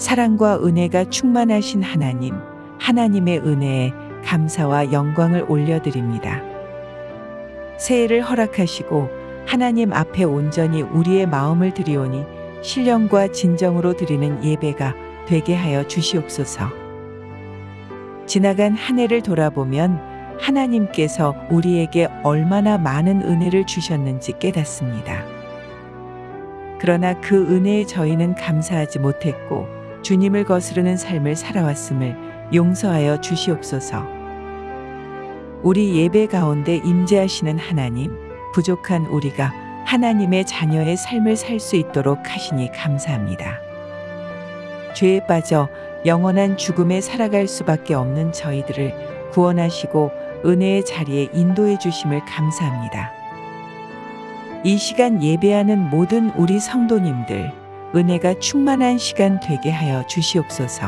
사랑과 은혜가 충만하신 하나님, 하나님의 은혜에 감사와 영광을 올려드립니다. 새해를 허락하시고 하나님 앞에 온전히 우리의 마음을 드리오니 신령과 진정으로 드리는 예배가 되게 하여 주시옵소서. 지나간 한 해를 돌아보면 하나님께서 우리에게 얼마나 많은 은혜를 주셨는지 깨닫습니다. 그러나 그 은혜에 저희는 감사하지 못했고 주님을 거스르는 삶을 살아왔음을 용서하여 주시옵소서. 우리 예배 가운데 임재하시는 하나님, 부족한 우리가 하나님의 자녀의 삶을 살 수 있도록 하시니 감사합니다. 죄에 빠져 영원한 죽음에 살아갈 수밖에 없는 저희들을 구원하시고 은혜의 자리에 인도해 주심을 감사합니다. 이 시간 예배하는 모든 우리 성도님들, 은혜가 충만한 시간 되게 하여 주시옵소서.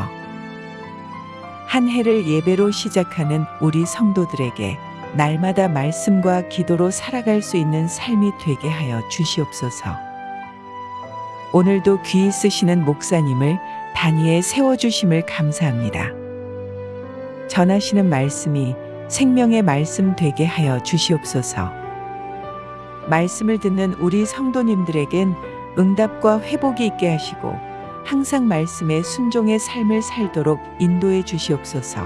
한 해를 예배로 시작하는 우리 성도들에게 날마다 말씀과 기도로 살아갈 수 있는 삶이 되게 하여 주시옵소서. 오늘도 귀 쓰시는 목사님을 단위에 세워주심을 감사합니다. 전하시는 말씀이 생명의 말씀 되게 하여 주시옵소서. 말씀을 듣는 우리 성도님들에겐 응답과 회복이 있게 하시고 항상 말씀에 순종의 삶을 살도록 인도해 주시옵소서.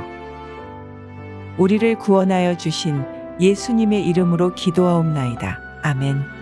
우리를 구원하여 주신 예수님의 이름으로 기도하옵나이다. 아멘.